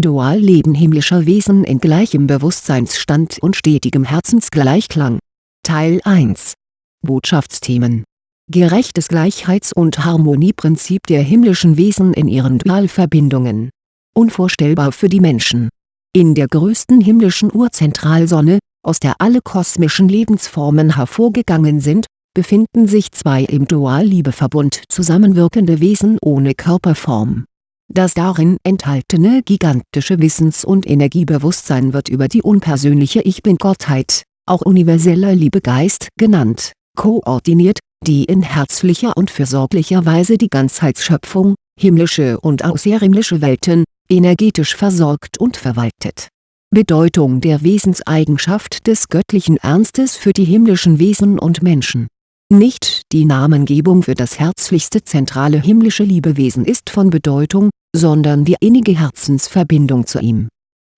Dualleben himmlischer Wesen in gleichem Bewusstseinsstand und stetigem Herzensgleichklang. Teil 1 Botschaftsthemen Gerechtes Gleichheits- und Harmonieprinzip der himmlischen Wesen in ihren Dualverbindungen. Unvorstellbar für die Menschen. In der größten himmlischen Urzentralsonne, aus der alle kosmischen Lebensformen hervorgegangen sind, befinden sich zwei im Dualliebeverbund zusammenwirkende Wesen ohne Körperform. Das darin enthaltene gigantische Wissens- und Energiebewusstsein wird über die unpersönliche Ich-Bin-Gottheit, auch universeller Liebegeist genannt, koordiniert, die in herzlicher und fürsorglicher Weise die Ganzheitsschöpfung, himmlische und außerhimmlische Welten, energetisch versorgt und verwaltet. Bedeutung der Wesenseigenschaft des göttlichen Ernstes für die himmlischen Wesen und Menschen nicht die Namengebung für das herzlichste zentrale himmlische Liebewesen ist von Bedeutung, sondern die innige Herzensverbindung zu ihm.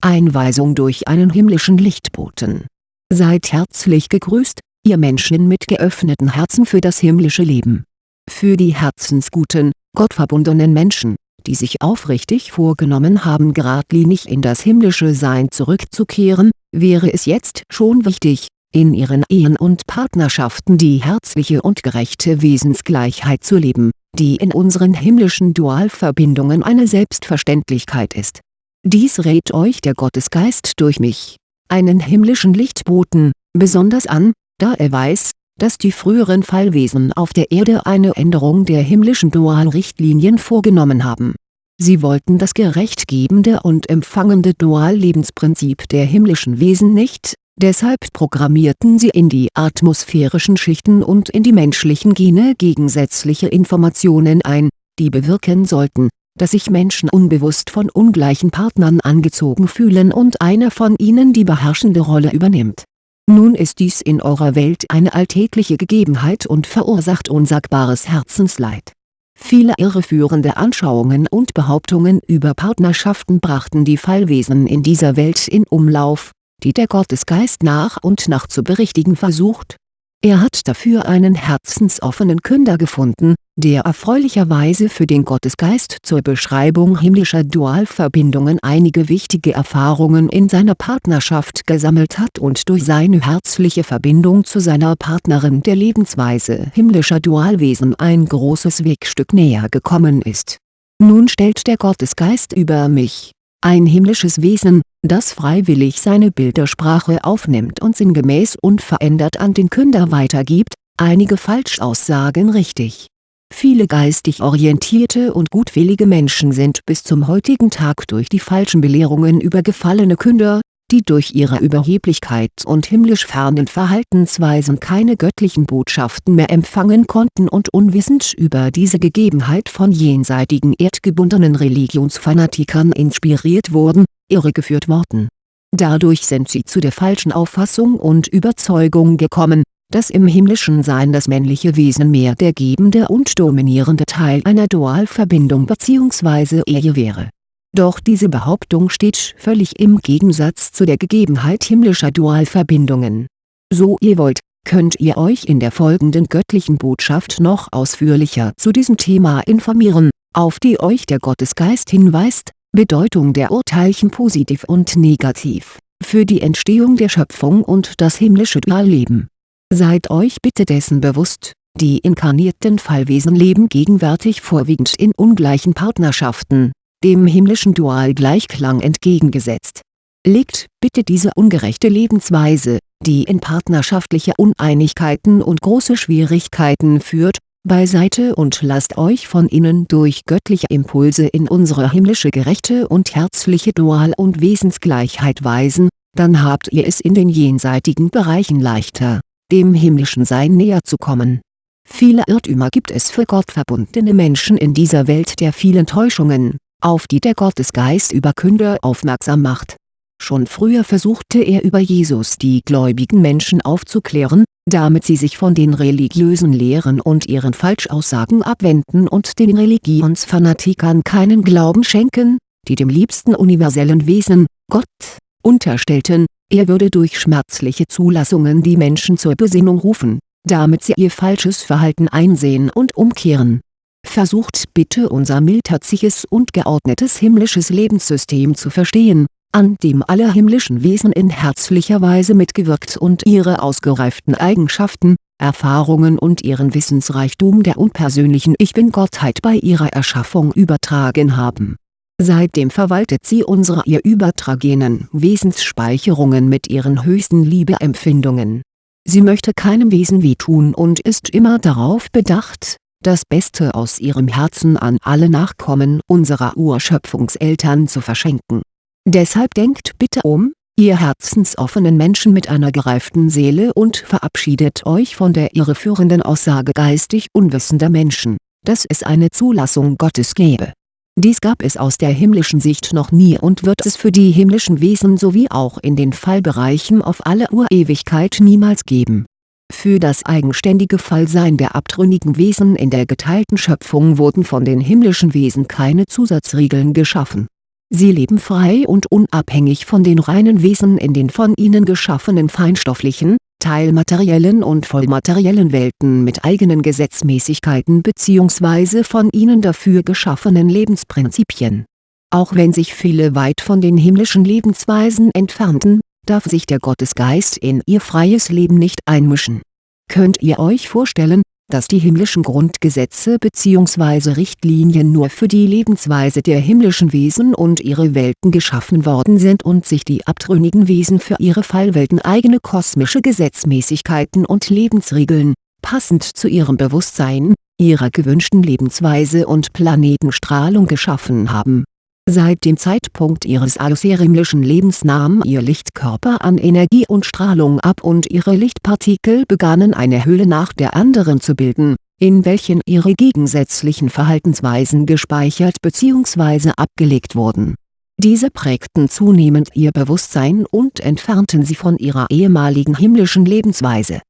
Einweisung durch einen himmlischen Lichtboten Seid herzlich gegrüßt, ihr Menschen mit geöffneten Herzen für das himmlische Leben. Für die herzensguten, gottverbundenen Menschen, die sich aufrichtig vorgenommen haben geradlinig in das himmlische Sein zurückzukehren, wäre es jetzt schon wichtig, in ihren Ehen und Partnerschaften die herzliche und gerechte Wesensgleichheit zu leben, die in unseren himmlischen Dualverbindungen eine Selbstverständlichkeit ist. Dies rät euch der Gottesgeist durch mich, einen himmlischen Lichtboten, besonders an, da er weiß, dass die früheren Fallwesen auf der Erde eine Änderung der himmlischen Dualrichtlinien vorgenommen haben. Sie wollten das gerechtgebende und empfangende Duallebensprinzip der himmlischen Wesen nicht, Deshalb programmierten sie in die atmosphärischen Schichten und in die menschlichen Gene gegensätzliche Informationen ein, die bewirken sollten, dass sich Menschen unbewusst von ungleichen Partnern angezogen fühlen und einer von ihnen die beherrschende Rolle übernimmt. Nun ist dies in eurer Welt eine alltägliche Gegebenheit und verursacht unsagbares Herzensleid. Viele irreführende Anschauungen und Behauptungen über Partnerschaften brachten die Fallwesen in dieser Welt in Umlauf die der Gottesgeist nach und nach zu berichtigen versucht. Er hat dafür einen herzensoffenen Künder gefunden, der erfreulicherweise für den Gottesgeist zur Beschreibung himmlischer Dualverbindungen einige wichtige Erfahrungen in seiner Partnerschaft gesammelt hat und durch seine herzliche Verbindung zu seiner Partnerin der Lebensweise himmlischer Dualwesen ein großes Wegstück näher gekommen ist. Nun stellt der Gottesgeist über mich, ein himmlisches Wesen, das freiwillig seine Bildersprache aufnimmt und sinngemäß unverändert an den Künder weitergibt, einige Falschaussagen richtig. Viele geistig orientierte und gutwillige Menschen sind bis zum heutigen Tag durch die falschen Belehrungen über gefallene Künder, die durch ihre Überheblichkeit und himmlisch fernen Verhaltensweisen keine göttlichen Botschaften mehr empfangen konnten und unwissend über diese Gegebenheit von jenseitigen erdgebundenen Religionsfanatikern inspiriert wurden, irregeführt worden. Dadurch sind sie zu der falschen Auffassung und Überzeugung gekommen, dass im himmlischen Sein das männliche Wesen mehr der gebende und dominierende Teil einer Dualverbindung bzw. Ehe wäre. Doch diese Behauptung steht völlig im Gegensatz zu der Gegebenheit himmlischer Dualverbindungen. So ihr wollt, könnt ihr euch in der folgenden göttlichen Botschaft noch ausführlicher zu diesem Thema informieren, auf die euch der Gottesgeist hinweist, Bedeutung der Urteilchen positiv und negativ, für die Entstehung der Schöpfung und das himmlische Dualleben. Seid euch bitte dessen bewusst, die inkarnierten Fallwesen leben gegenwärtig vorwiegend in ungleichen Partnerschaften, dem himmlischen Dualgleichklang entgegengesetzt. Legt bitte diese ungerechte Lebensweise, die in partnerschaftliche Uneinigkeiten und große Schwierigkeiten führt, beiseite und lasst euch von innen durch göttliche Impulse in unsere himmlische gerechte und herzliche Dual- und Wesensgleichheit weisen, dann habt ihr es in den jenseitigen Bereichen leichter, dem himmlischen Sein näher zu kommen. Viele Irrtümer gibt es für gottverbundene Menschen in dieser Welt der vielen Täuschungen, auf die der Gottesgeist über Künder aufmerksam macht. Schon früher versuchte er über Jesus die gläubigen Menschen aufzuklären, damit sie sich von den religiösen Lehren und ihren Falschaussagen abwenden und den Religionsfanatikern keinen Glauben schenken, die dem liebsten universellen Wesen, Gott, unterstellten, er würde durch schmerzliche Zulassungen die Menschen zur Besinnung rufen, damit sie ihr falsches Verhalten einsehen und umkehren Versucht bitte unser mildherziges und geordnetes himmlisches Lebenssystem zu verstehen, an dem alle himmlischen Wesen in herzlicher Weise mitgewirkt und ihre ausgereiften Eigenschaften, Erfahrungen und ihren Wissensreichtum der unpersönlichen Ich-Bin-Gottheit bei ihrer Erschaffung übertragen haben. Seitdem verwaltet sie unsere ihr übertragenen Wesensspeicherungen mit ihren höchsten Liebeempfindungen. Sie möchte keinem Wesen wehtun und ist immer darauf bedacht, das Beste aus ihrem Herzen an alle Nachkommen unserer Urschöpfungseltern zu verschenken. Deshalb denkt bitte um, ihr herzensoffenen Menschen mit einer gereiften Seele und verabschiedet euch von der irreführenden Aussage geistig unwissender Menschen, dass es eine Zulassung Gottes gäbe. Dies gab es aus der himmlischen Sicht noch nie und wird es für die himmlischen Wesen sowie auch in den Fallbereichen auf alle Urewigkeit niemals geben für das eigenständige Fallsein der abtrünnigen Wesen in der geteilten Schöpfung wurden von den himmlischen Wesen keine Zusatzregeln geschaffen. Sie leben frei und unabhängig von den reinen Wesen in den von ihnen geschaffenen feinstofflichen, teilmateriellen und vollmateriellen Welten mit eigenen Gesetzmäßigkeiten bzw. von ihnen dafür geschaffenen Lebensprinzipien. Auch wenn sich viele weit von den himmlischen Lebensweisen entfernten, darf sich der Gottesgeist in ihr freies Leben nicht einmischen. Könnt ihr euch vorstellen, dass die himmlischen Grundgesetze bzw. Richtlinien nur für die Lebensweise der himmlischen Wesen und ihre Welten geschaffen worden sind und sich die abtrünnigen Wesen für ihre Fallwelten eigene kosmische Gesetzmäßigkeiten und Lebensregeln, passend zu ihrem Bewusstsein, ihrer gewünschten Lebensweise und Planetenstrahlung geschaffen haben Seit dem Zeitpunkt ihres außerirdischen Lebens nahm ihr Lichtkörper an Energie und Strahlung ab und ihre Lichtpartikel begannen eine Hülle nach der anderen zu bilden, in welchen ihre gegensätzlichen Verhaltensweisen gespeichert bzw. abgelegt wurden. Diese prägten zunehmend ihr Bewusstsein und entfernten sie von ihrer ehemaligen himmlischen Lebensweise.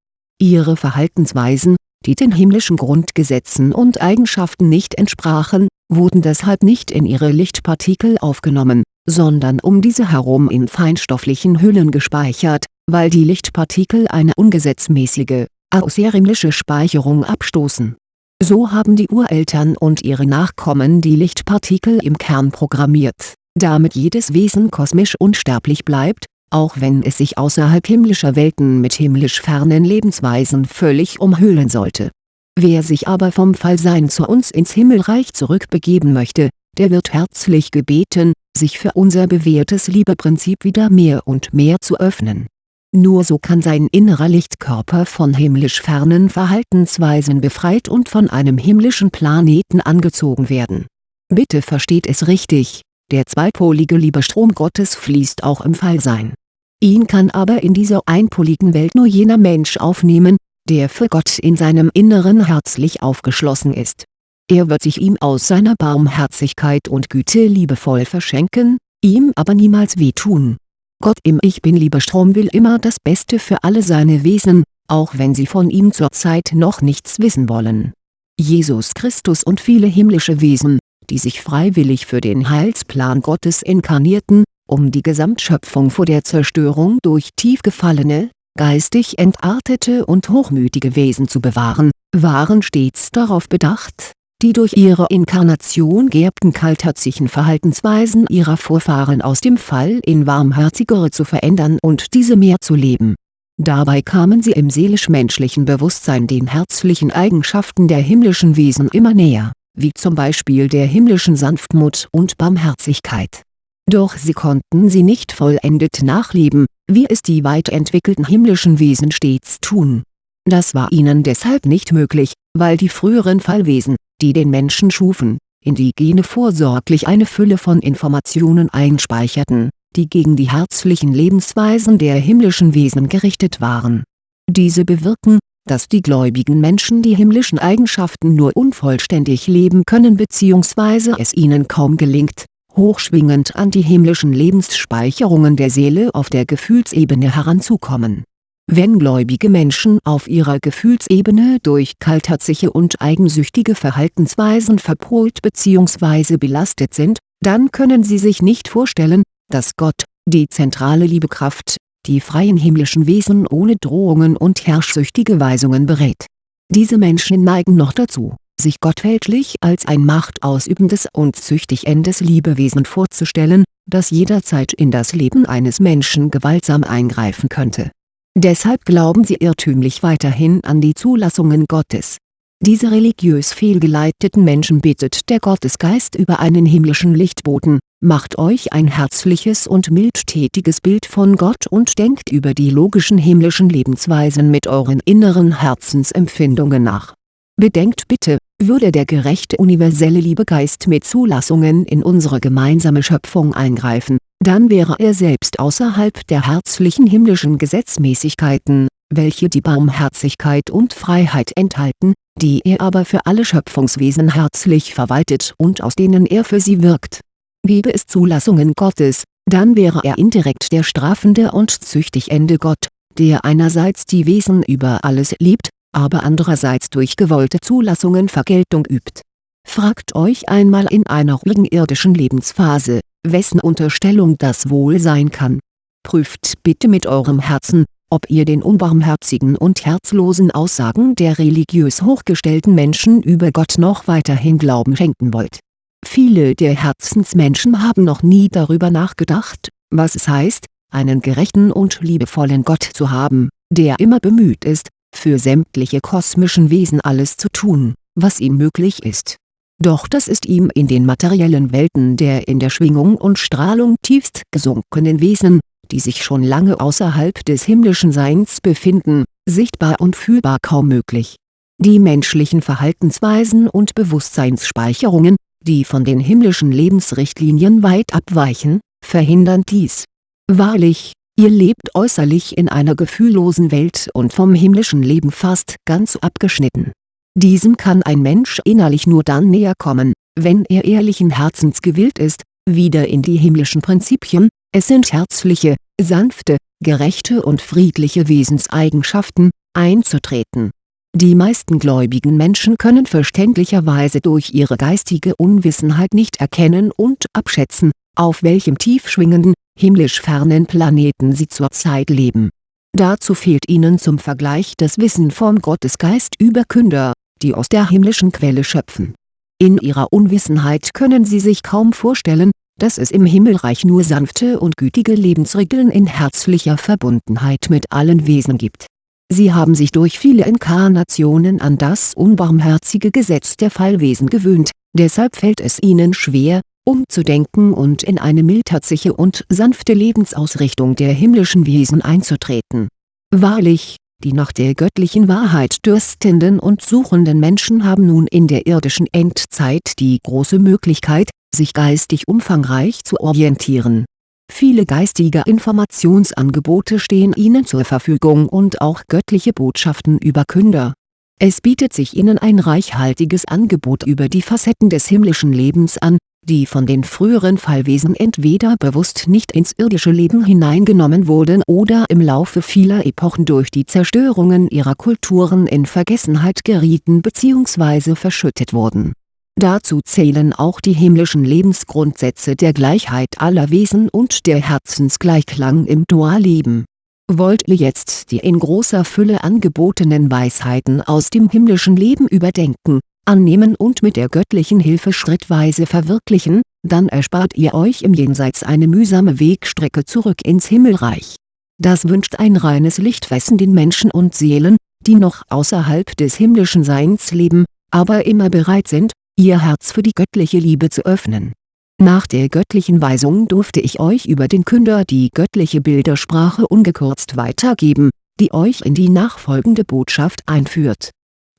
Ihre Verhaltensweisen, die den himmlischen Grundgesetzen und Eigenschaften nicht entsprachen, wurden deshalb nicht in ihre Lichtpartikel aufgenommen, sondern um diese herum in feinstofflichen Hüllen gespeichert, weil die Lichtpartikel eine ungesetzmäßige, außerirdische Speicherung abstoßen. So haben die Ureltern und ihre Nachkommen die Lichtpartikel im Kern programmiert, damit jedes Wesen kosmisch unsterblich bleibt, auch wenn es sich außerhalb himmlischer Welten mit himmlisch fernen Lebensweisen völlig umhüllen sollte Wer sich aber vom Fallsein zu uns ins Himmelreich zurückbegeben möchte, der wird herzlich gebeten, sich für unser bewährtes Liebeprinzip wieder mehr und mehr zu öffnen. Nur so kann sein innerer Lichtkörper von himmlisch fernen Verhaltensweisen befreit und von einem himmlischen Planeten angezogen werden. Bitte versteht es richtig, der zweipolige Liebestrom Gottes fließt auch im Fallsein. Ihn kann aber in dieser einpoligen Welt nur jener Mensch aufnehmen, der für Gott in seinem Inneren herzlich aufgeschlossen ist. Er wird sich ihm aus seiner Barmherzigkeit und Güte liebevoll verschenken, ihm aber niemals wehtun. Gott im Ich Bin-Liebestrom will immer das Beste für alle seine Wesen, auch wenn sie von ihm zurzeit noch nichts wissen wollen. Jesus Christus und viele himmlische Wesen, die sich freiwillig für den Heilsplan Gottes inkarnierten, um die Gesamtschöpfung vor der Zerstörung durch tief gefallene, geistig entartete und hochmütige Wesen zu bewahren, waren stets darauf bedacht, die durch ihre Inkarnation geerbten kaltherzigen Verhaltensweisen ihrer Vorfahren aus dem Fall in warmherzigere zu verändern und diese mehr zu leben. Dabei kamen sie im seelisch-menschlichen Bewusstsein den herzlichen Eigenschaften der himmlischen Wesen immer näher, wie zum Beispiel der himmlischen Sanftmut und Barmherzigkeit. Doch sie konnten sie nicht vollendet nachleben, wie es die weit entwickelten himmlischen Wesen stets tun. Das war ihnen deshalb nicht möglich, weil die früheren Fallwesen, die den Menschen schufen, in die Gene vorsorglich eine Fülle von Informationen einspeicherten, die gegen die herzlichen Lebensweisen der himmlischen Wesen gerichtet waren. Diese bewirken, dass die gläubigen Menschen die himmlischen Eigenschaften nur unvollständig leben können bzw. es ihnen kaum gelingt, hochschwingend an die himmlischen Lebensspeicherungen der Seele auf der Gefühlsebene heranzukommen. Wenn gläubige Menschen auf ihrer Gefühlsebene durch kaltherzige und eigensüchtige Verhaltensweisen verpolt bzw. belastet sind, dann können sie sich nicht vorstellen, dass Gott, die zentrale Liebekraft, die freien himmlischen Wesen ohne Drohungen und herrschsüchtige Weisungen berät. Diese Menschen neigen noch dazu sich Gott fälschlich als ein machtausübendes und züchtigendes Liebewesen vorzustellen, das jederzeit in das Leben eines Menschen gewaltsam eingreifen könnte. Deshalb glauben sie irrtümlich weiterhin an die Zulassungen Gottes. Diese religiös fehlgeleiteten Menschen bittet der Gottesgeist über einen himmlischen Lichtboten, macht euch ein herzliches und mildtätiges Bild von Gott und denkt über die logischen himmlischen Lebensweisen mit euren inneren Herzensempfindungen nach. Bedenkt bitte, würde der gerechte universelle Liebegeist mit Zulassungen in unsere gemeinsame Schöpfung eingreifen, dann wäre er selbst außerhalb der herzlichen himmlischen Gesetzmäßigkeiten, welche die Barmherzigkeit und Freiheit enthalten, die er aber für alle Schöpfungswesen herzlich verwaltet und aus denen er für sie wirkt. Gäbe es Zulassungen Gottes, dann wäre er indirekt der strafende und züchtigende Gott, der einerseits die Wesen über alles liebt, aber andererseits durch gewollte Zulassungen Vergeltung übt. Fragt euch einmal in einer ruhigen irdischen Lebensphase, wessen Unterstellung das wohl sein kann. Prüft bitte mit eurem Herzen, ob ihr den unbarmherzigen und herzlosen Aussagen der religiös hochgestellten Menschen über Gott noch weiterhin Glauben schenken wollt. Viele der Herzensmenschen haben noch nie darüber nachgedacht, was es heißt, einen gerechten und liebevollen Gott zu haben, der immer bemüht ist, für sämtliche kosmischen Wesen alles zu tun, was ihm möglich ist. Doch das ist ihm in den materiellen Welten der in der Schwingung und Strahlung tiefst gesunkenen Wesen, die sich schon lange außerhalb des himmlischen Seins befinden, sichtbar und fühlbar kaum möglich. Die menschlichen Verhaltensweisen und Bewusstseinsspeicherungen, die von den himmlischen Lebensrichtlinien weit abweichen, verhindern dies. Wahrlich, Ihr lebt äußerlich in einer gefühllosen Welt und vom himmlischen Leben fast ganz abgeschnitten. Diesem kann ein Mensch innerlich nur dann näher kommen, wenn er ehrlichen Herzens gewillt ist, wieder in die himmlischen Prinzipien, es sind herzliche, sanfte, gerechte und friedliche Wesenseigenschaften, einzutreten. Die meisten gläubigen Menschen können verständlicherweise durch ihre geistige Unwissenheit nicht erkennen und abschätzen, auf welchem tief schwingenden, himmlisch fernen Planeten sie zurzeit leben. Dazu fehlt ihnen zum Vergleich das Wissen vom Gottesgeist über Künder, die aus der himmlischen Quelle schöpfen. In ihrer Unwissenheit können sie sich kaum vorstellen, dass es im Himmelreich nur sanfte und gütige Lebensregeln in herzlicher Verbundenheit mit allen Wesen gibt. Sie haben sich durch viele Inkarnationen an das unbarmherzige Gesetz der Fallwesen gewöhnt, deshalb fällt es ihnen schwer, umzudenken und in eine mildherzige und sanfte Lebensausrichtung der himmlischen Wesen einzutreten. Wahrlich, die nach der göttlichen Wahrheit dürstenden und suchenden Menschen haben nun in der irdischen Endzeit die große Möglichkeit, sich geistig umfangreich zu orientieren. Viele geistige Informationsangebote stehen ihnen zur Verfügung und auch göttliche Botschaften über Künder. Es bietet sich ihnen ein reichhaltiges Angebot über die Facetten des himmlischen Lebens an, die von den früheren Fallwesen entweder bewusst nicht ins irdische Leben hineingenommen wurden oder im Laufe vieler Epochen durch die Zerstörungen ihrer Kulturen in Vergessenheit gerieten bzw. verschüttet wurden. Dazu zählen auch die himmlischen Lebensgrundsätze der Gleichheit aller Wesen und der Herzensgleichklang im Dualleben. Wollt ihr jetzt die in großer Fülle angebotenen Weisheiten aus dem himmlischen Leben überdenken annehmen und mit der göttlichen Hilfe schrittweise verwirklichen, dann erspart ihr euch im Jenseits eine mühsame Wegstrecke zurück ins Himmelreich. Das wünscht ein reines Lichtwesen den Menschen und Seelen, die noch außerhalb des himmlischen Seins leben, aber immer bereit sind, ihr Herz für die göttliche Liebe zu öffnen. Nach der göttlichen Weisung durfte ich euch über den Künder die göttliche Bildersprache ungekürzt weitergeben, die euch in die nachfolgende Botschaft einführt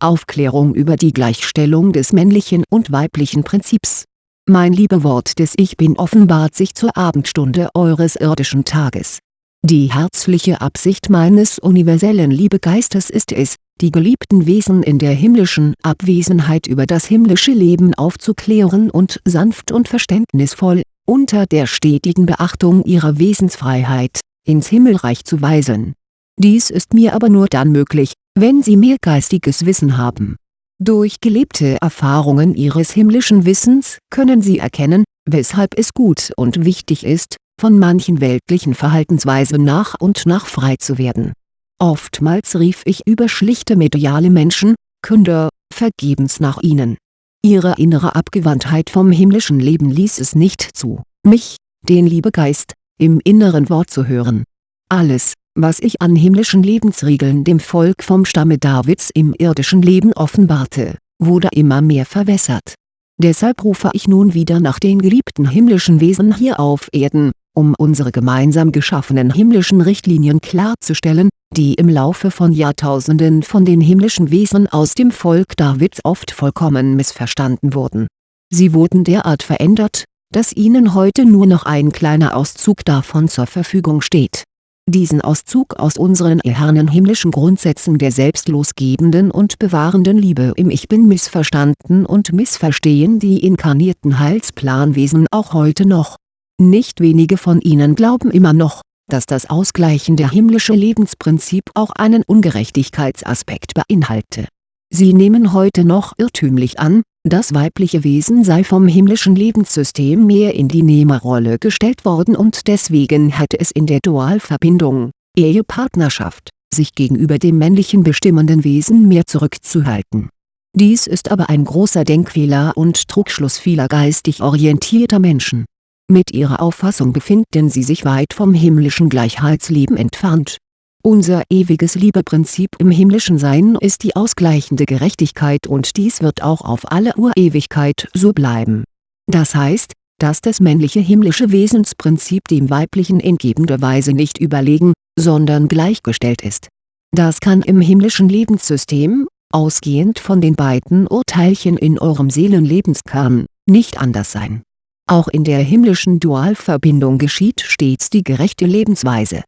Aufklärung über die Gleichstellung des männlichen und weiblichen Prinzips. Mein Liebewort des Ich Bin offenbart sich zur Abendstunde eures irdischen Tages. Die herzliche Absicht meines universellen Liebegeistes ist es, die geliebten Wesen in der himmlischen Abwesenheit über das himmlische Leben aufzuklären und sanft und verständnisvoll, unter der stetigen Beachtung ihrer Wesensfreiheit, ins Himmelreich zu weisen. Dies ist mir aber nur dann möglich, wenn sie mehr geistiges Wissen haben. Durch gelebte Erfahrungen ihres himmlischen Wissens können sie erkennen, weshalb es gut und wichtig ist, von manchen weltlichen Verhaltensweisen nach und nach frei zu werden. Oftmals rief ich über schlichte mediale Menschen, Künder, vergebens nach ihnen. Ihre innere Abgewandtheit vom himmlischen Leben ließ es nicht zu, mich, den Liebegeist, im inneren Wort zu hören. Alles, was ich an himmlischen Lebensregeln dem Volk vom Stamme Davids im irdischen Leben offenbarte, wurde immer mehr verwässert. Deshalb rufe ich nun wieder nach den geliebten himmlischen Wesen hier auf Erden, um unsere gemeinsam geschaffenen himmlischen Richtlinien klarzustellen, die im Laufe von Jahrtausenden von den himmlischen Wesen aus dem Volk Davids oft vollkommen missverstanden wurden. Sie wurden derart verändert, dass ihnen heute nur noch ein kleiner Auszug davon zur Verfügung steht diesen Auszug aus unseren ehernen himmlischen Grundsätzen der selbstlosgebenden und bewahrenden Liebe im Ich Bin missverstanden und missverstehen die inkarnierten Heilsplanwesen auch heute noch. Nicht wenige von ihnen glauben immer noch, dass das ausgleichende himmlische Lebensprinzip auch einen Ungerechtigkeitsaspekt beinhalte. Sie nehmen heute noch irrtümlich an, das weibliche Wesen sei vom himmlischen Lebenssystem mehr in die Nehmerrolle gestellt worden und deswegen hätte es in der Dualverbindung, Ehepartnerschaft, sich gegenüber dem männlichen bestimmenden Wesen mehr zurückzuhalten. Dies ist aber ein großer Denkfehler und Trugschluss vieler geistig orientierter Menschen. Mit ihrer Auffassung befinden sie sich weit vom himmlischen Gleichheitsleben entfernt unser ewiges Liebeprinzip im himmlischen Sein ist die ausgleichende Gerechtigkeit und dies wird auch auf alle Urewigkeit so bleiben. Das heißt, dass das männliche himmlische Wesensprinzip dem weiblichen in gebender Weise nicht überlegen, sondern gleichgestellt ist. Das kann im himmlischen Lebenssystem, ausgehend von den beiden Urteilchen in eurem Seelenlebenskern, nicht anders sein. Auch in der himmlischen Dualverbindung geschieht stets die gerechte Lebensweise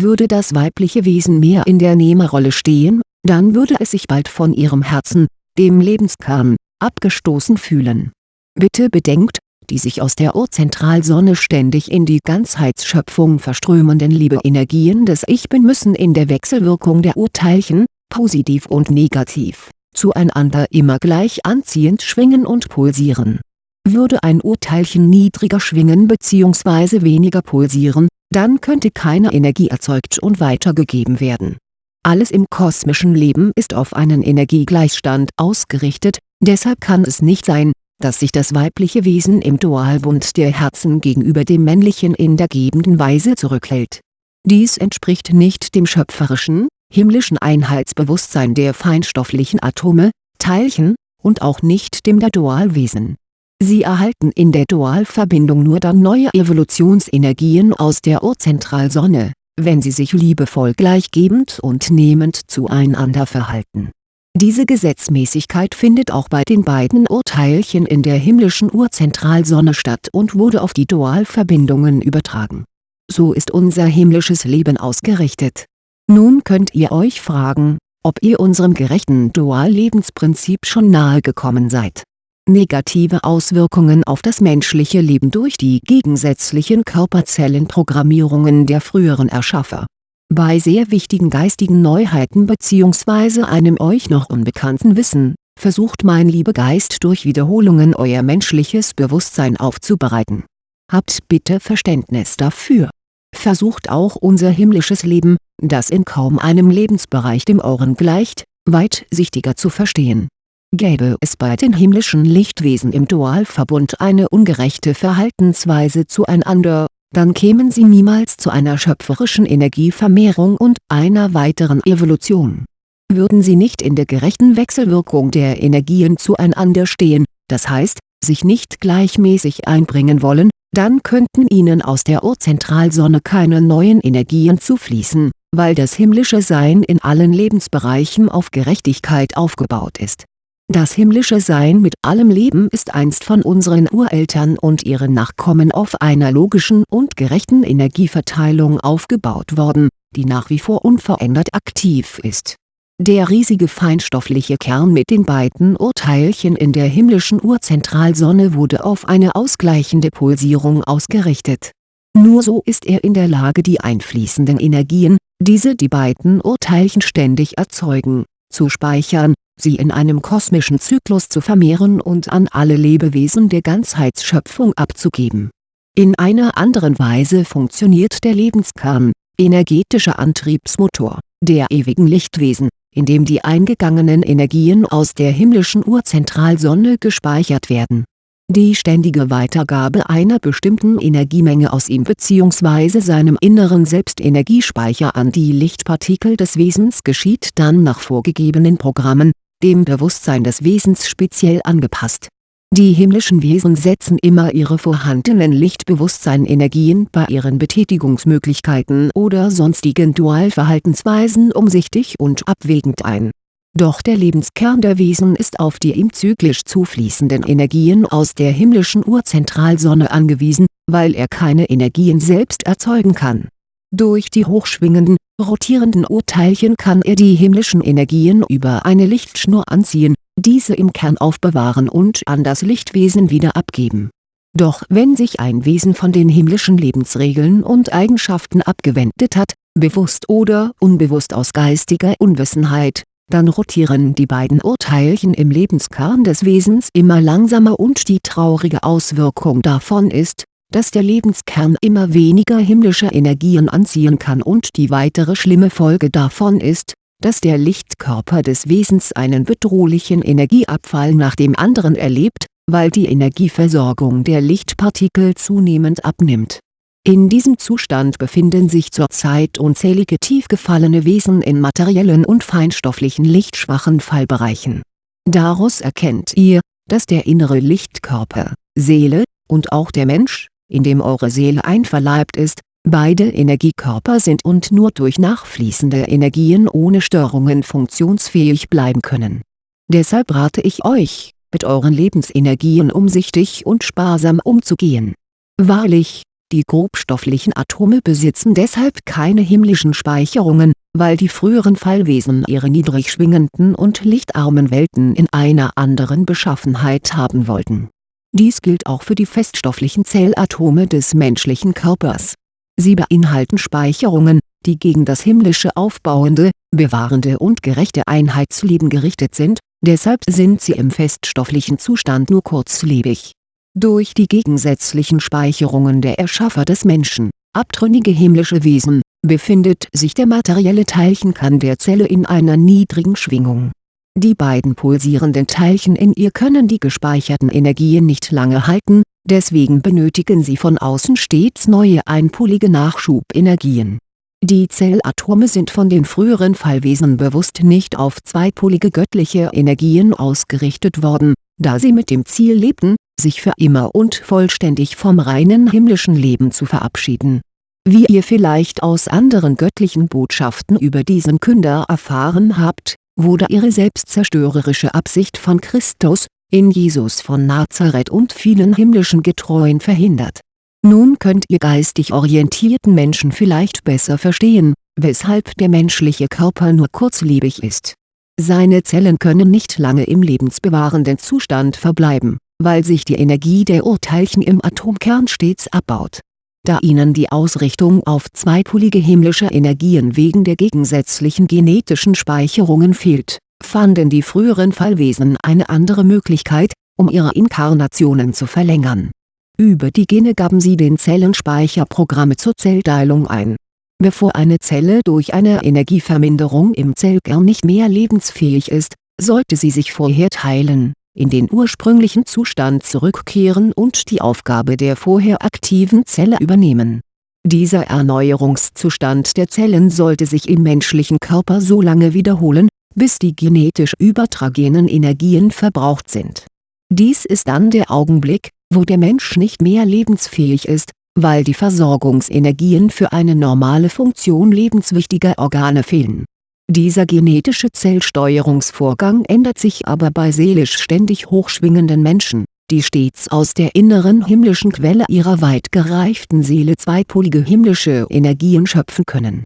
würde das weibliche Wesen mehr in der Nehmerrolle stehen, dann würde es sich bald von ihrem Herzen, dem Lebenskern, abgestoßen fühlen. Bitte bedenkt, die sich aus der Urzentralsonne ständig in die Ganzheitsschöpfung verströmenden Liebeenergien des Ich Bin müssen in der Wechselwirkung der Urteilchen, positiv und negativ, zueinander immer gleich anziehend schwingen und pulsieren. Würde ein Urteilchen niedriger schwingen bzw. weniger pulsieren, dann könnte keine Energie erzeugt und weitergegeben werden. Alles im kosmischen Leben ist auf einen Energiegleichstand ausgerichtet, deshalb kann es nicht sein, dass sich das weibliche Wesen im Dualbund der Herzen gegenüber dem männlichen in der gebenden Weise zurückhält. Dies entspricht nicht dem schöpferischen, himmlischen Einheitsbewusstsein der feinstofflichen Atome, Teilchen, und auch nicht dem der Dualwesen Sie erhalten in der Dualverbindung nur dann neue Evolutionsenergien aus der Urzentralsonne, wenn sie sich liebevoll gleichgebend und nehmend zueinander verhalten. Diese Gesetzmäßigkeit findet auch bei den beiden Urteilchen in der himmlischen Urzentralsonne statt und wurde auf die Dualverbindungen übertragen. So ist unser himmlisches Leben ausgerichtet. Nun könnt ihr euch fragen, ob ihr unserem gerechten Duallebensprinzip schon nahe gekommen seid negative Auswirkungen auf das menschliche Leben durch die gegensätzlichen Körperzellenprogrammierungen der früheren Erschaffer. Bei sehr wichtigen geistigen Neuheiten bzw. einem euch noch unbekannten Wissen, versucht mein Liebegeist durch Wiederholungen euer menschliches Bewusstsein aufzubereiten. Habt bitte Verständnis dafür. Versucht auch unser himmlisches Leben, das in kaum einem Lebensbereich dem euren gleicht, weitsichtiger zu verstehen Gäbe es bei den himmlischen Lichtwesen im Dualverbund eine ungerechte Verhaltensweise zueinander, dann kämen sie niemals zu einer schöpferischen Energievermehrung und einer weiteren Evolution. Würden sie nicht in der gerechten Wechselwirkung der Energien zueinander stehen, das heißt, sich nicht gleichmäßig einbringen wollen, dann könnten ihnen aus der Urzentralsonne keine neuen Energien zufließen, weil das himmlische Sein in allen Lebensbereichen auf Gerechtigkeit aufgebaut ist das himmlische Sein mit allem Leben ist einst von unseren Ureltern und ihren Nachkommen auf einer logischen und gerechten Energieverteilung aufgebaut worden, die nach wie vor unverändert aktiv ist. Der riesige feinstoffliche Kern mit den beiden Urteilchen in der himmlischen Urzentralsonne wurde auf eine ausgleichende Pulsierung ausgerichtet. Nur so ist er in der Lage die einfließenden Energien, diese die beiden Urteilchen ständig erzeugen, zu speichern sie in einem kosmischen Zyklus zu vermehren und an alle Lebewesen der Ganzheitsschöpfung abzugeben. In einer anderen Weise funktioniert der Lebenskern, energetischer Antriebsmotor, der ewigen Lichtwesen, in dem die eingegangenen Energien aus der himmlischen Urzentralsonne gespeichert werden. Die ständige Weitergabe einer bestimmten Energiemenge aus ihm bzw. seinem inneren Selbstenergiespeicher an die Lichtpartikel des Wesens geschieht dann nach vorgegebenen Programmen, dem Bewusstsein des Wesens speziell angepasst. Die himmlischen Wesen setzen immer ihre vorhandenen Lichtbewusstsein-Energien bei ihren Betätigungsmöglichkeiten oder sonstigen Dualverhaltensweisen umsichtig und abwägend ein doch der Lebenskern der Wesen ist auf die ihm zyklisch zufließenden Energien aus der himmlischen Urzentralsonne angewiesen, weil er keine Energien selbst erzeugen kann. Durch die hochschwingenden, rotierenden Urteilchen kann er die himmlischen Energien über eine Lichtschnur anziehen, diese im Kern aufbewahren und an das Lichtwesen wieder abgeben. Doch wenn sich ein Wesen von den himmlischen Lebensregeln und Eigenschaften abgewendet hat, bewusst oder unbewusst aus geistiger Unwissenheit, dann rotieren die beiden Urteilchen im Lebenskern des Wesens immer langsamer und die traurige Auswirkung davon ist, dass der Lebenskern immer weniger himmlische Energien anziehen kann und die weitere schlimme Folge davon ist, dass der Lichtkörper des Wesens einen bedrohlichen Energieabfall nach dem anderen erlebt, weil die Energieversorgung der Lichtpartikel zunehmend abnimmt in diesem Zustand befinden sich zurzeit unzählige tief gefallene Wesen in materiellen und feinstofflichen lichtschwachen Fallbereichen. Daraus erkennt ihr, dass der innere Lichtkörper, Seele, und auch der Mensch, in dem eure Seele einverleibt ist, beide Energiekörper sind und nur durch nachfließende Energien ohne Störungen funktionsfähig bleiben können. Deshalb rate ich euch, mit euren Lebensenergien umsichtig und sparsam umzugehen. Wahrlich, die grobstofflichen Atome besitzen deshalb keine himmlischen Speicherungen, weil die früheren Fallwesen ihre niedrig schwingenden und lichtarmen Welten in einer anderen Beschaffenheit haben wollten. Dies gilt auch für die feststofflichen Zellatome des menschlichen Körpers. Sie beinhalten Speicherungen, die gegen das himmlische aufbauende, bewahrende und gerechte Einheitsleben gerichtet sind, deshalb sind sie im feststofflichen Zustand nur kurzlebig durch die gegensätzlichen Speicherungen der Erschaffer des Menschen, abtrünnige himmlische Wesen, befindet sich der materielle Teilchenkern der Zelle in einer niedrigen Schwingung. Die beiden pulsierenden Teilchen in ihr können die gespeicherten Energien nicht lange halten, deswegen benötigen sie von außen stets neue einpolige Nachschubenergien. Die Zellatome sind von den früheren Fallwesen bewusst nicht auf zweipolige göttliche Energien ausgerichtet worden, da sie mit dem Ziel lebten, sich für immer und vollständig vom reinen himmlischen Leben zu verabschieden. Wie ihr vielleicht aus anderen göttlichen Botschaften über diesen Künder erfahren habt, wurde ihre selbstzerstörerische Absicht von Christus, in Jesus von Nazareth und vielen himmlischen Getreuen verhindert. Nun könnt ihr geistig orientierten Menschen vielleicht besser verstehen, weshalb der menschliche Körper nur kurzlebig ist. Seine Zellen können nicht lange im lebensbewahrenden Zustand verbleiben weil sich die Energie der Urteilchen im Atomkern stets abbaut. Da ihnen die Ausrichtung auf zweipolige himmlische Energien wegen der gegensätzlichen genetischen Speicherungen fehlt, fanden die früheren Fallwesen eine andere Möglichkeit, um ihre Inkarnationen zu verlängern. Über die Gene gaben sie den Zellen Speicherprogramme zur Zellteilung ein. Bevor eine Zelle durch eine Energieverminderung im Zellkern nicht mehr lebensfähig ist, sollte sie sich vorher teilen in den ursprünglichen Zustand zurückkehren und die Aufgabe der vorher aktiven Zelle übernehmen. Dieser Erneuerungszustand der Zellen sollte sich im menschlichen Körper so lange wiederholen, bis die genetisch übertragenen Energien verbraucht sind. Dies ist dann der Augenblick, wo der Mensch nicht mehr lebensfähig ist, weil die Versorgungsenergien für eine normale Funktion lebenswichtiger Organe fehlen dieser genetische Zellsteuerungsvorgang ändert sich aber bei seelisch ständig hochschwingenden Menschen, die stets aus der inneren himmlischen Quelle ihrer weit gereiften Seele zweipolige himmlische Energien schöpfen können.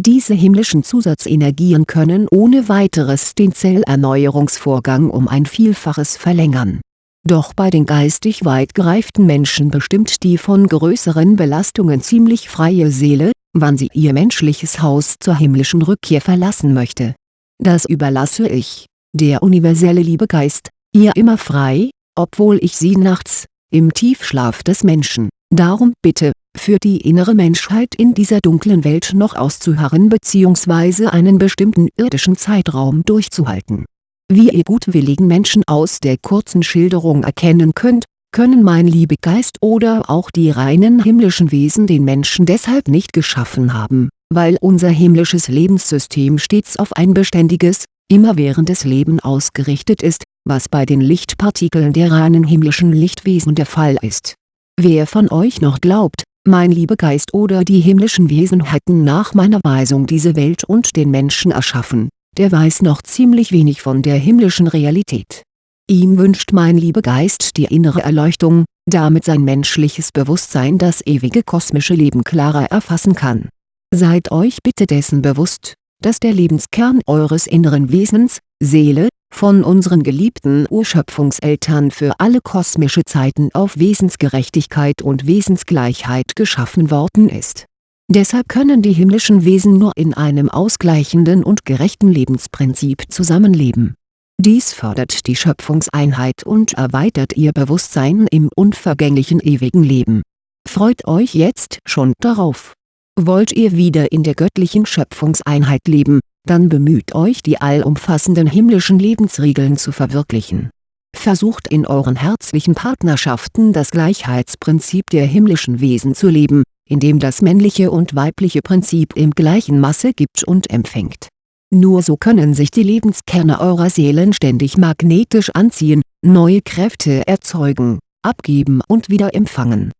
Diese himmlischen Zusatzenergien können ohne weiteres den Zellerneuerungsvorgang um ein Vielfaches verlängern. Doch bei den geistig weit gereiften Menschen bestimmt die von größeren Belastungen ziemlich freie Seele, wann sie ihr menschliches Haus zur himmlischen Rückkehr verlassen möchte. Das überlasse ich, der universelle Liebegeist, ihr immer frei, obwohl ich sie nachts, im Tiefschlaf des Menschen, Darum bitte, für die innere Menschheit in dieser dunklen Welt noch auszuharren bzw. einen bestimmten irdischen Zeitraum durchzuhalten. Wie ihr gutwilligen Menschen aus der kurzen Schilderung erkennen könnt, können mein Liebegeist oder auch die reinen himmlischen Wesen den Menschen deshalb nicht geschaffen haben, weil unser himmlisches Lebenssystem stets auf ein beständiges, immerwährendes Leben ausgerichtet ist, was bei den Lichtpartikeln der reinen himmlischen Lichtwesen der Fall ist. Wer von euch noch glaubt, mein Liebegeist oder die himmlischen Wesen hätten nach meiner Weisung diese Welt und den Menschen erschaffen, der weiß noch ziemlich wenig von der himmlischen Realität. Ihm wünscht mein Liebegeist die innere Erleuchtung, damit sein menschliches Bewusstsein das ewige kosmische Leben klarer erfassen kann. Seid euch bitte dessen bewusst, dass der Lebenskern eures inneren Wesens, Seele, von unseren geliebten Urschöpfungseltern für alle kosmische Zeiten auf Wesensgerechtigkeit und Wesensgleichheit geschaffen worden ist. Deshalb können die himmlischen Wesen nur in einem ausgleichenden und gerechten Lebensprinzip zusammenleben. Dies fördert die Schöpfungseinheit und erweitert ihr Bewusstsein im unvergänglichen ewigen Leben. Freut euch jetzt schon darauf. Wollt ihr wieder in der göttlichen Schöpfungseinheit leben, dann bemüht euch die allumfassenden himmlischen Lebensregeln zu verwirklichen. Versucht in euren herzlichen Partnerschaften das Gleichheitsprinzip der himmlischen Wesen zu leben, indem das männliche und weibliche Prinzip im gleichen Masse gibt und empfängt. Nur so können sich die Lebenskerne eurer Seelen ständig magnetisch anziehen, neue Kräfte erzeugen, abgeben und wieder empfangen.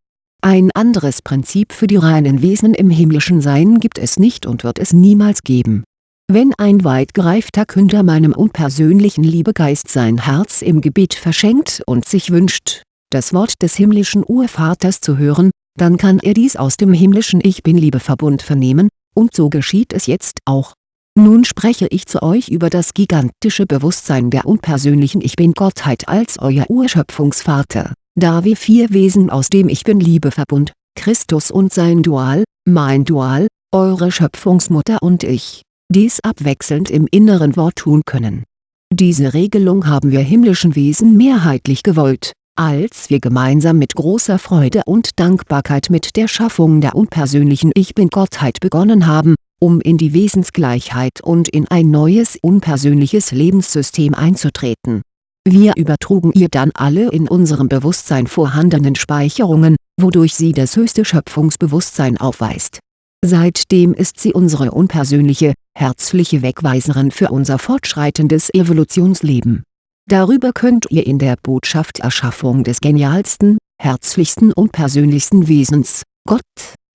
Ein anderes Prinzip für die reinen Wesen im himmlischen Sein gibt es nicht und wird es niemals geben wenn ein weit gereifter Künder meinem unpersönlichen Liebegeist sein Herz im Gebet verschenkt und sich wünscht, das Wort des himmlischen Urvaters zu hören, dann kann er dies aus dem himmlischen Ich Bin-Liebeverbund vernehmen, und so geschieht es jetzt auch. Nun spreche ich zu euch über das gigantische Bewusstsein der unpersönlichen Ich Bin-Gottheit als euer Urschöpfungsvater, da wir vier Wesen aus dem Ich Bin-Liebeverbund, Christus und sein Dual, mein Dual, eure Schöpfungsmutter und ich, dies abwechselnd im inneren Wort tun können. Diese Regelung haben wir himmlischen Wesen mehrheitlich gewollt, als wir gemeinsam mit großer Freude und Dankbarkeit mit der Schaffung der unpersönlichen Ich Bin-Gottheit begonnen haben, um in die Wesensgleichheit und in ein neues unpersönliches Lebenssystem einzutreten. Wir übertrugen ihr dann alle in unserem Bewusstsein vorhandenen Speicherungen, wodurch sie das höchste Schöpfungsbewusstsein aufweist Seitdem ist sie unsere unpersönliche, herzliche Wegweiserin für unser fortschreitendes Evolutionsleben. Darüber könnt ihr in der Botschaft Erschaffung des genialsten, herzlichsten und persönlichsten Wesens, Gott,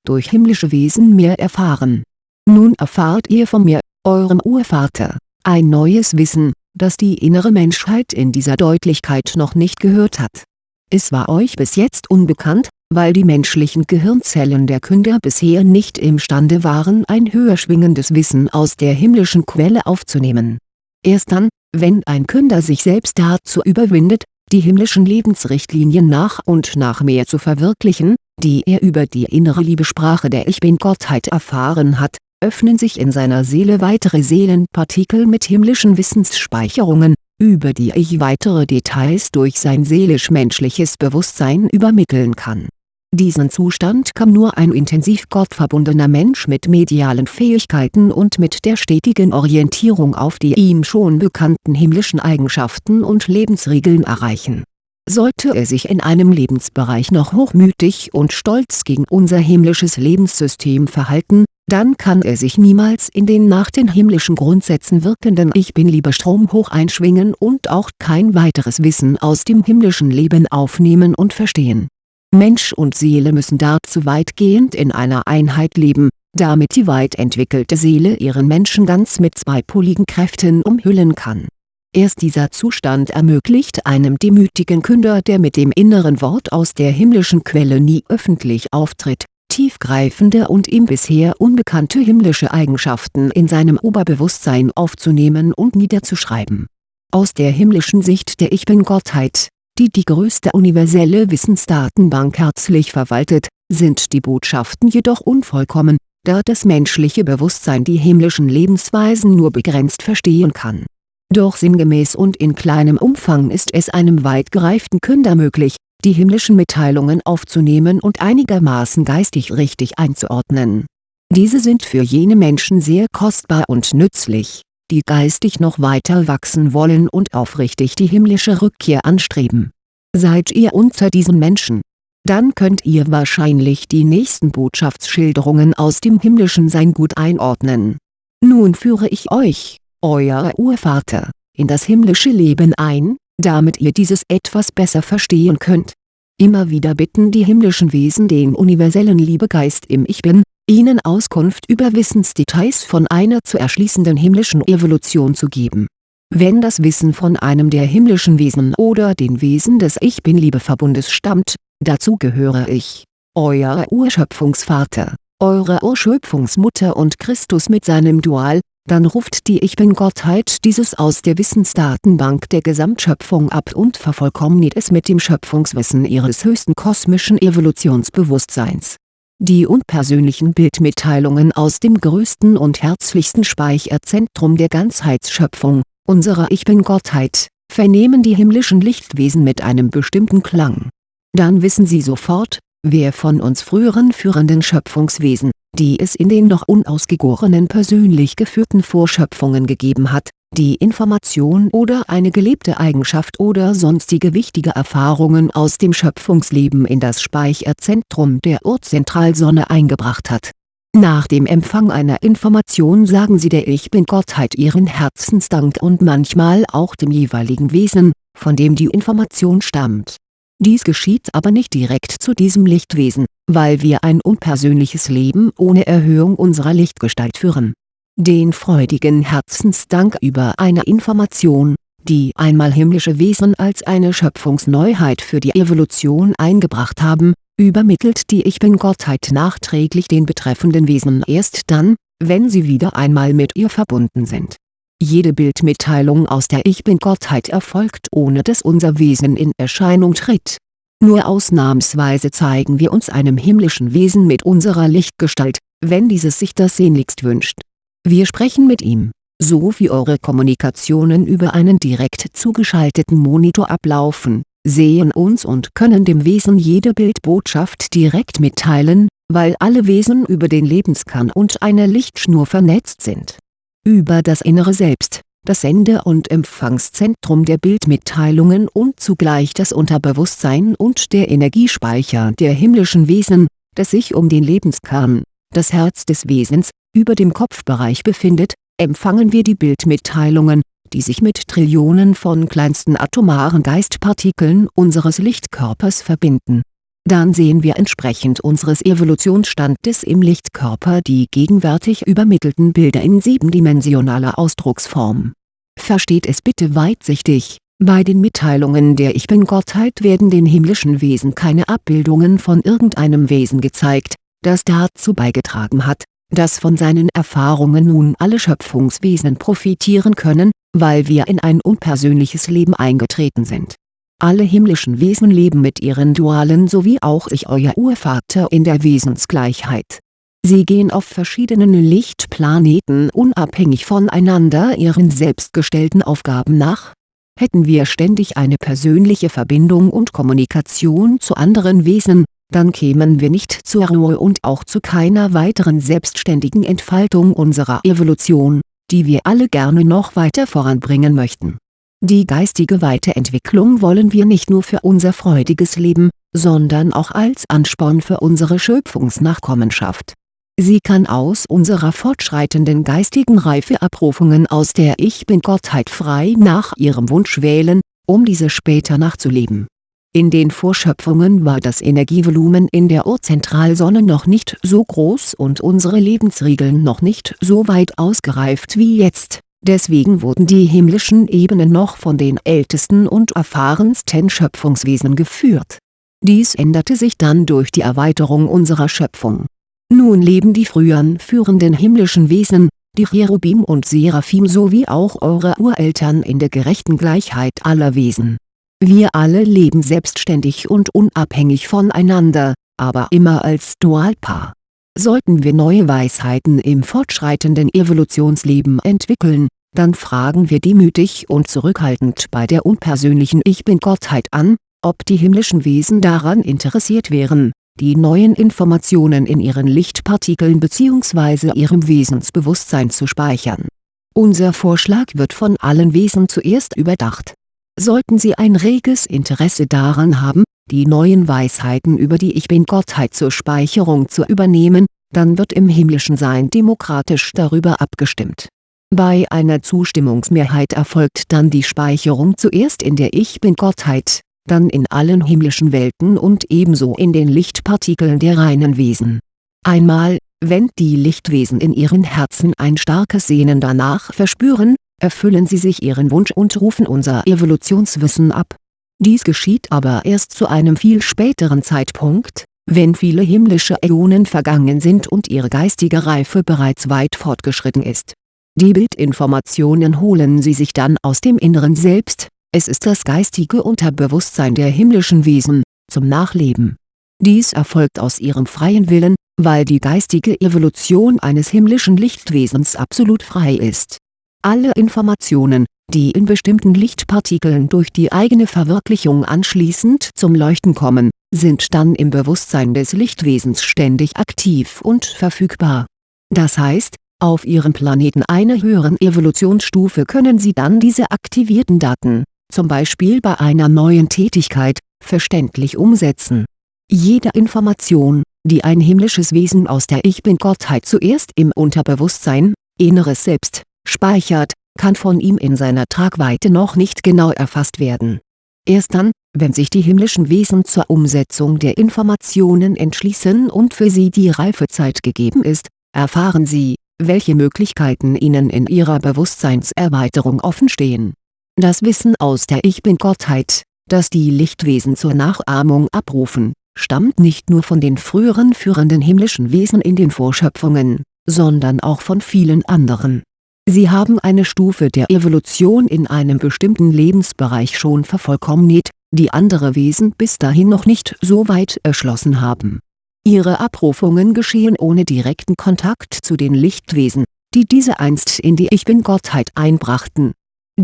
durch himmlische Wesen mehr erfahren. Nun erfahrt ihr von mir, eurem Urvater, ein neues Wissen, das die innere Menschheit in dieser Deutlichkeit noch nicht gehört hat. Es war euch bis jetzt unbekannt, weil die menschlichen Gehirnzellen der Künder bisher nicht imstande waren ein höher schwingendes Wissen aus der himmlischen Quelle aufzunehmen. Erst dann, wenn ein Künder sich selbst dazu überwindet, die himmlischen Lebensrichtlinien nach und nach mehr zu verwirklichen, die er über die innere Liebesprache der Ich Bin-Gottheit erfahren hat, öffnen sich in seiner Seele weitere Seelenpartikel mit himmlischen Wissensspeicherungen, über die ich weitere Details durch sein seelisch-menschliches Bewusstsein übermitteln kann diesen Zustand kann nur ein intensiv gottverbundener Mensch mit medialen Fähigkeiten und mit der stetigen Orientierung auf die ihm schon bekannten himmlischen Eigenschaften und Lebensregeln erreichen. Sollte er sich in einem Lebensbereich noch hochmütig und stolz gegen unser himmlisches Lebenssystem verhalten, dann kann er sich niemals in den nach den himmlischen Grundsätzen wirkenden Ich Bin-Liebe-Strom hoch einschwingen und auch kein weiteres Wissen aus dem himmlischen Leben aufnehmen und verstehen Mensch und Seele müssen dazu weitgehend in einer Einheit leben, damit die weit entwickelte Seele ihren Menschen ganz mit zweipoligen Kräften umhüllen kann. Erst dieser Zustand ermöglicht einem demütigen Künder der mit dem inneren Wort aus der himmlischen Quelle nie öffentlich auftritt, tiefgreifende und ihm bisher unbekannte himmlische Eigenschaften in seinem Oberbewusstsein aufzunehmen und niederzuschreiben. Aus der himmlischen Sicht der Ich Bin-Gottheit die die größte universelle Wissensdatenbank herzlich verwaltet, sind die Botschaften jedoch unvollkommen, da das menschliche Bewusstsein die himmlischen Lebensweisen nur begrenzt verstehen kann. Doch sinngemäß und in kleinem Umfang ist es einem weit gereiften Künder möglich, die himmlischen Mitteilungen aufzunehmen und einigermaßen geistig richtig einzuordnen. Diese sind für jene Menschen sehr kostbar und nützlich, die geistig noch weiter wachsen wollen und aufrichtig die himmlische Rückkehr anstreben. Seid ihr unter diesen Menschen? Dann könnt ihr wahrscheinlich die nächsten Botschaftsschilderungen aus dem himmlischen Sein gut einordnen. Nun führe ich euch, euer Urvater, in das himmlische Leben ein, damit ihr dieses etwas besser verstehen könnt. Immer wieder bitten die himmlischen Wesen den universellen Liebegeist im Ich Bin, ihnen Auskunft über Wissensdetails von einer zu erschließenden himmlischen Evolution zu geben. Wenn das Wissen von einem der himmlischen Wesen oder den Wesen des Ich Bin-Liebeverbundes stammt, dazu gehöre ich, euer Urschöpfungsvater, eure Urschöpfungsmutter und Christus mit seinem Dual, dann ruft die Ich Bin-Gottheit dieses aus der Wissensdatenbank der Gesamtschöpfung ab und vervollkommnet es mit dem Schöpfungswissen ihres höchsten kosmischen Evolutionsbewusstseins. Die unpersönlichen Bildmitteilungen aus dem größten und herzlichsten Speicherzentrum der Ganzheitsschöpfung, unserer Ich Bin-Gottheit, vernehmen die himmlischen Lichtwesen mit einem bestimmten Klang. Dann wissen sie sofort, wer von uns früheren führenden Schöpfungswesen, die es in den noch unausgegorenen persönlich geführten Vorschöpfungen gegeben hat, die Information oder eine gelebte Eigenschaft oder sonstige wichtige Erfahrungen aus dem Schöpfungsleben in das Speicherzentrum der Urzentralsonne eingebracht hat. Nach dem Empfang einer Information sagen sie der Ich Bin-Gottheit ihren Herzensdank und manchmal auch dem jeweiligen Wesen, von dem die Information stammt dies geschieht aber nicht direkt zu diesem Lichtwesen, weil wir ein unpersönliches Leben ohne Erhöhung unserer Lichtgestalt führen. Den freudigen Herzensdank über eine Information, die einmal himmlische Wesen als eine Schöpfungsneuheit für die Evolution eingebracht haben, übermittelt die Ich Bin-Gottheit nachträglich den betreffenden Wesen erst dann, wenn sie wieder einmal mit ihr verbunden sind jede Bildmitteilung aus der Ich Bin-Gottheit erfolgt ohne dass unser Wesen in Erscheinung tritt. Nur ausnahmsweise zeigen wir uns einem himmlischen Wesen mit unserer Lichtgestalt, wenn dieses sich das sehnlichst wünscht. Wir sprechen mit ihm, so wie eure Kommunikationen über einen direkt zugeschalteten Monitor ablaufen, sehen uns und können dem Wesen jede Bildbotschaft direkt mitteilen, weil alle Wesen über den Lebenskern und eine Lichtschnur vernetzt sind. Über das innere Selbst, das Sende- und Empfangszentrum der Bildmitteilungen und zugleich das Unterbewusstsein und der Energiespeicher der himmlischen Wesen, das sich um den Lebenskern, das Herz des Wesens, über dem Kopfbereich befindet, empfangen wir die Bildmitteilungen, die sich mit Trillionen von kleinsten atomaren Geistpartikeln unseres Lichtkörpers verbinden dann sehen wir entsprechend unseres Evolutionsstandes im Lichtkörper die gegenwärtig übermittelten Bilder in siebendimensionaler Ausdrucksform. Versteht es bitte weitsichtig, bei den Mitteilungen der Ich Bin-Gottheit werden den himmlischen Wesen keine Abbildungen von irgendeinem Wesen gezeigt, das dazu beigetragen hat, dass von seinen Erfahrungen nun alle Schöpfungswesen profitieren können, weil wir in ein unpersönliches Leben eingetreten sind alle himmlischen Wesen leben mit ihren Dualen sowie auch ich euer Urvater in der Wesensgleichheit. Sie gehen auf verschiedenen Lichtplaneten unabhängig voneinander ihren selbstgestellten Aufgaben nach. Hätten wir ständig eine persönliche Verbindung und Kommunikation zu anderen Wesen, dann kämen wir nicht zur Ruhe und auch zu keiner weiteren selbstständigen Entfaltung unserer Evolution, die wir alle gerne noch weiter voranbringen möchten die geistige Weiterentwicklung wollen wir nicht nur für unser freudiges Leben, sondern auch als Ansporn für unsere Schöpfungsnachkommenschaft. Sie kann aus unserer fortschreitenden geistigen Reife Abrufungen aus der Ich Bin-Gottheit frei nach ihrem Wunsch wählen, um diese später nachzuleben. In den Vorschöpfungen war das Energievolumen in der Urzentralsonne noch nicht so groß und unsere Lebensregeln noch nicht so weit ausgereift wie jetzt Deswegen wurden die himmlischen Ebenen noch von den ältesten und erfahrensten Schöpfungswesen geführt. Dies änderte sich dann durch die Erweiterung unserer Schöpfung. Nun leben die früheren führenden himmlischen Wesen, die Cherubim und Seraphim sowie auch eure Ureltern in der gerechten Gleichheit aller Wesen. Wir alle leben selbstständig und unabhängig voneinander, aber immer als Dualpaar Sollten wir neue Weisheiten im fortschreitenden Evolutionsleben entwickeln, dann fragen wir demütig und zurückhaltend bei der unpersönlichen Ich Bin-Gottheit an, ob die himmlischen Wesen daran interessiert wären, die neuen Informationen in ihren Lichtpartikeln bzw. ihrem Wesensbewusstsein zu speichern. Unser Vorschlag wird von allen Wesen zuerst überdacht. Sollten sie ein reges Interesse daran haben, die neuen Weisheiten über die Ich-Bin-Gottheit zur Speicherung zu übernehmen, dann wird im himmlischen Sein demokratisch darüber abgestimmt. Bei einer Zustimmungsmehrheit erfolgt dann die Speicherung zuerst in der Ich-Bin-Gottheit dann in allen himmlischen Welten und ebenso in den Lichtpartikeln der reinen Wesen. Einmal, wenn die Lichtwesen in ihren Herzen ein starkes Sehnen danach verspüren, erfüllen sie sich ihren Wunsch und rufen unser Evolutionswissen ab. Dies geschieht aber erst zu einem viel späteren Zeitpunkt, wenn viele himmlische Äonen vergangen sind und ihre geistige Reife bereits weit fortgeschritten ist. Die Bildinformationen holen sie sich dann aus dem Inneren Selbst, es ist das geistige Unterbewusstsein der himmlischen Wesen, zum Nachleben. Dies erfolgt aus ihrem freien Willen, weil die geistige Evolution eines himmlischen Lichtwesens absolut frei ist. Alle Informationen, die in bestimmten Lichtpartikeln durch die eigene Verwirklichung anschließend zum Leuchten kommen, sind dann im Bewusstsein des Lichtwesens ständig aktiv und verfügbar. Das heißt, auf ihrem Planeten einer höheren Evolutionsstufe können sie dann diese aktivierten Daten zum Beispiel bei einer neuen Tätigkeit, verständlich umsetzen. Jede Information, die ein himmlisches Wesen aus der Ich-Bin-Gottheit zuerst im Unterbewusstsein, inneres Selbst, speichert, kann von ihm in seiner Tragweite noch nicht genau erfasst werden. Erst dann, wenn sich die himmlischen Wesen zur Umsetzung der Informationen entschließen und für sie die Reifezeit gegeben ist, erfahren sie, welche Möglichkeiten ihnen in ihrer Bewusstseinserweiterung offenstehen das Wissen aus der Ich-Bin-Gottheit, das die Lichtwesen zur Nachahmung abrufen, stammt nicht nur von den früheren führenden himmlischen Wesen in den Vorschöpfungen, sondern auch von vielen anderen. Sie haben eine Stufe der Evolution in einem bestimmten Lebensbereich schon vervollkommnet, die andere Wesen bis dahin noch nicht so weit erschlossen haben. Ihre Abrufungen geschehen ohne direkten Kontakt zu den Lichtwesen, die diese einst in die Ich-Bin-Gottheit einbrachten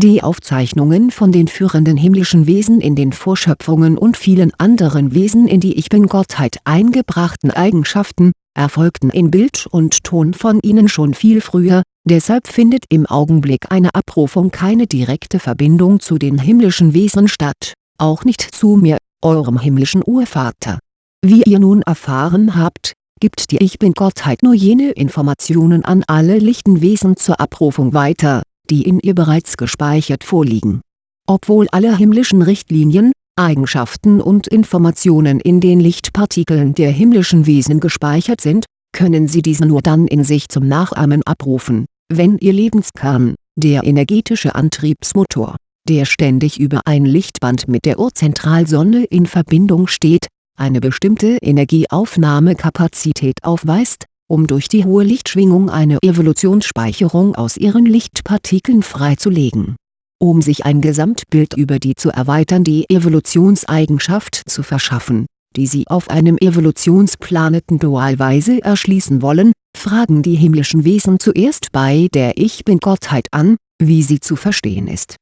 die Aufzeichnungen von den führenden himmlischen Wesen in den Vorschöpfungen und vielen anderen Wesen in die Ich-Bin-Gottheit eingebrachten Eigenschaften, erfolgten in Bild und Ton von ihnen schon viel früher, deshalb findet im Augenblick einer Abrufung keine direkte Verbindung zu den himmlischen Wesen statt, auch nicht zu mir, eurem himmlischen Urvater. Wie ihr nun erfahren habt, gibt die Ich-Bin-Gottheit nur jene Informationen an alle lichten Wesen zur Abrufung weiter die in ihr bereits gespeichert vorliegen. Obwohl alle himmlischen Richtlinien, Eigenschaften und Informationen in den Lichtpartikeln der himmlischen Wesen gespeichert sind, können sie diese nur dann in sich zum Nachahmen abrufen, wenn ihr Lebenskern, der energetische Antriebsmotor, der ständig über ein Lichtband mit der Urzentralsonne in Verbindung steht, eine bestimmte Energieaufnahmekapazität aufweist um durch die hohe Lichtschwingung eine Evolutionsspeicherung aus ihren Lichtpartikeln freizulegen. Um sich ein Gesamtbild über die zu erweiternde Evolutionseigenschaft zu verschaffen, die sie auf einem Evolutionsplaneten dualweise erschließen wollen, fragen die himmlischen Wesen zuerst bei der Ich-Bin-Gottheit an, wie sie zu verstehen ist